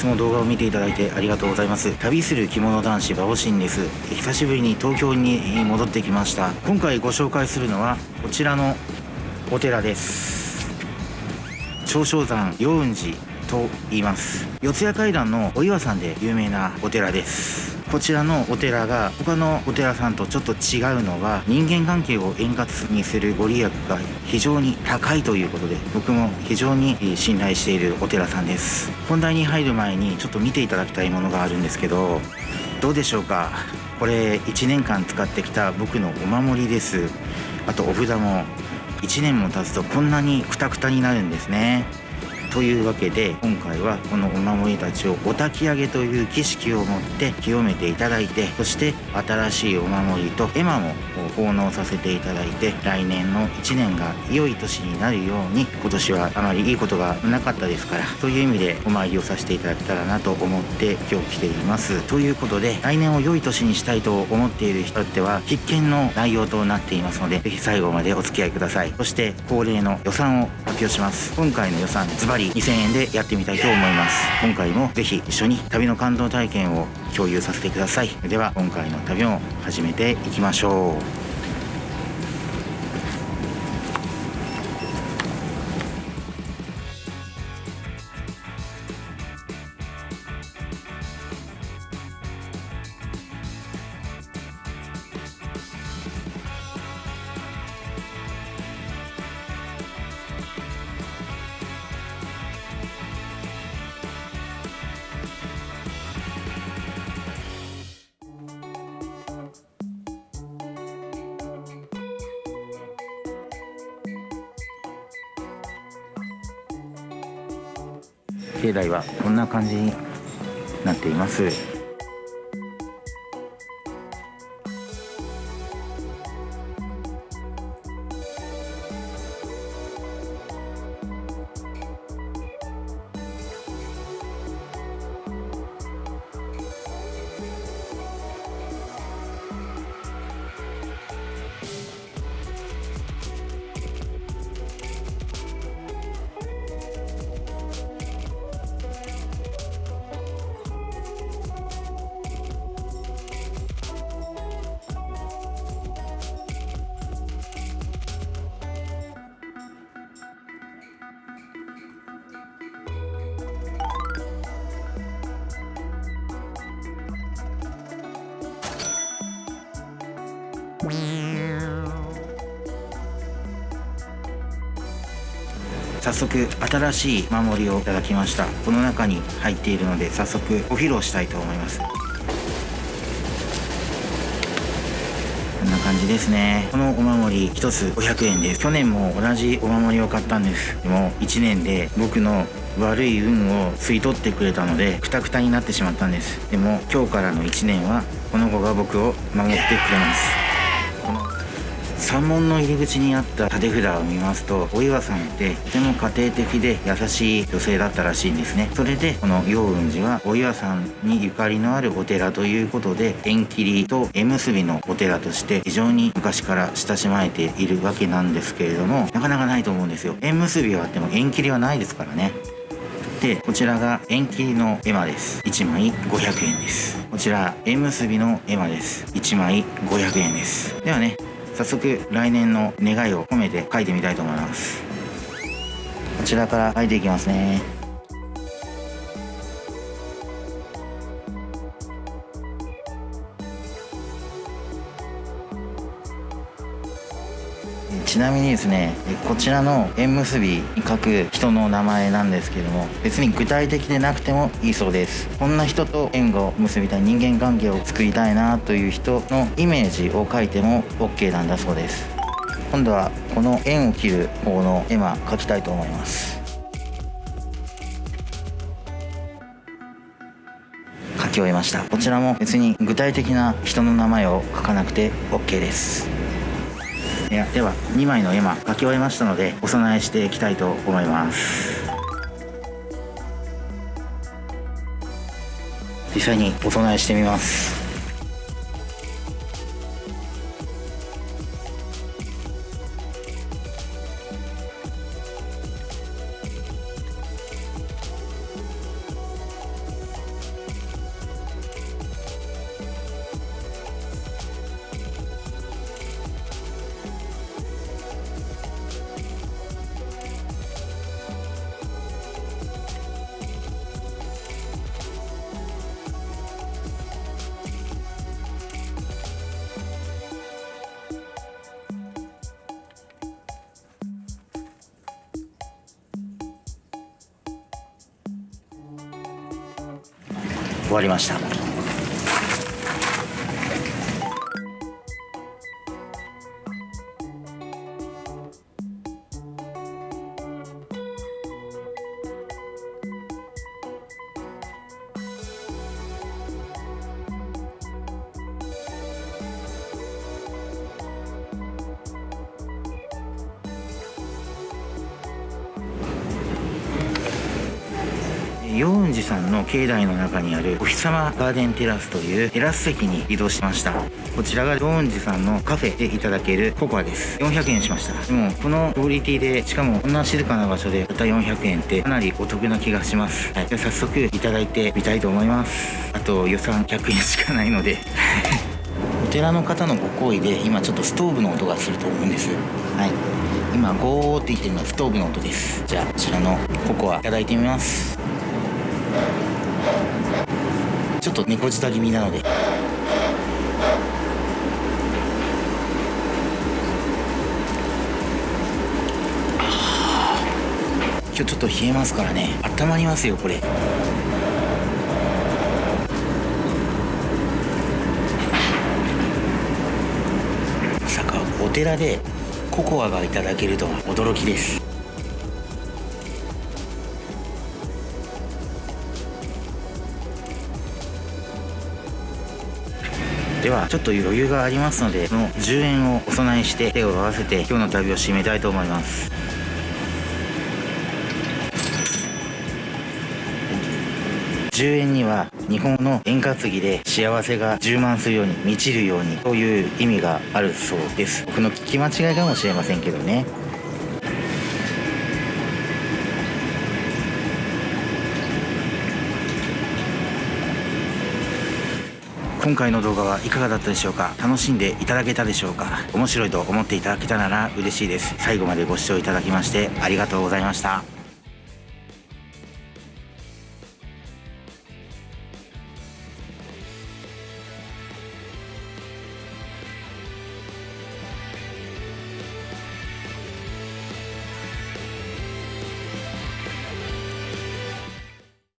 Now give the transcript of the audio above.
つも動画を見ていただいてありがとうございます。旅する着物男子バオシンです。久しぶりに東京に戻ってきました。今回ご紹介するのはこちらのお寺です。長生山陽雲寺と言います。四谷階段のお岩さんで有名なお寺です。こちらのお寺が他のお寺さんとちょっと違うのは人間関係を円滑にするご利益が非常に高いということで僕も非常に信頼しているお寺さんです。本題に入る前にちょっと見ていただきたいものがあるんですけどどうでしょうか？これ1年間使ってきた僕のお守りです。あとお札も1年も経つとこんなにクタクタになるんですね。というわけで今回はこのお守りたちをお焚き上げという儀式をもって清めていただいてそして新しいお守りと絵馬も奉納させていただいて来年の1年が良い年になるように今年はあまりいいことがなかったですからという意味でお参りをさせていただけたらなと思って今日来ています。ということで来年を良い年にしたいと思っている人っては必見の内容となっていますので是非最後までお付き合いください。そして恒例の予算を発表します。今回の予算ズバリ2000円でやってみたいと思います。今回もぜひ一緒に旅の感動体験を共有させてください。では今回の旅を始めていきましょう。境内はこんな感じになっています。早速新しい守りをいただきました。この中に入っているので早速お披露したいと思います。こんな感じですね。このお守り1つ500円です。去年も同じお守りを買ったんです。でも1年で僕の悪い運を吸い取ってくれたのでクタクタになってしまったんです。でも今日からの1年はこの子が僕を守ってくれます。山門の入り口にあった立て札を見ますとお岩さんってとても家庭的で優しい女性だったらしいんですね。それでこの陽雲寺はお岩さんにゆかりのあるお寺ということで縁切りと縁結びのお寺として非常に昔から親しまれているわけなんですけれどもなかなかないと思うんですよ。縁結びはあっても縁切りはないですからね。でこちらが縁切りの絵馬です。1枚500円です。こちら縁結びの絵馬です。1枚500円です。ではね早速来年の願いを込めて書いてみたいと思います。こちらから書いていきますね。ちなみにですねこちらの縁結びに書く人の名前なんですけども別に具体的でなくてもいいそうです。こんな人と縁を結びたい人間関係を作りたいなという人のイメージを書いても OK なんだそうです。今度はこの縁を切る方の絵馬描きたいと思います。書き終えました。こちらも別に具体的な人の名前を書かなくて OK です。いやでは2枚の絵馬書き終えましたのでお供えしていきたいと思います。実際にお供えしてみます。終わりました。陽雲寺さんの境内の中にあるお日様ガーデンテラスというテラス席に移動しました。こちらが陽雲寺さんのカフェでいただけるココアです。400円しました。でもこのクオリティでしかもこんな静かな場所でたった400円ってかなりお得な気がします、はい、で早速いただいてみたいと思います。あと予算100円しかないので。お寺の方のご厚意で今ちょっとストーブの音がすると思うんです。はい。今ゴーって言ってるのはストーブの音です。じゃあこちらのココアいただいてみます。ちょっと猫舌気味なので。今日ちょっと冷えますからね。温まりますよこれ。まさかお寺でココアがいただけるとは驚きです。ではちょっと余裕がありますのでこの10円をお供えして手を合わせて今日の旅を締めたいと思います。10円には日本の円担ぎで幸せが充満するように満ちるようにという意味があるそうです。僕の聞き間違いかもしれませんけどね。今回の動画はいかがだったでしょうか？楽しんでいただけたでしょうか？面白いと思っていただけたなら嬉しいです。最後までご視聴いただきましてありがとうございました。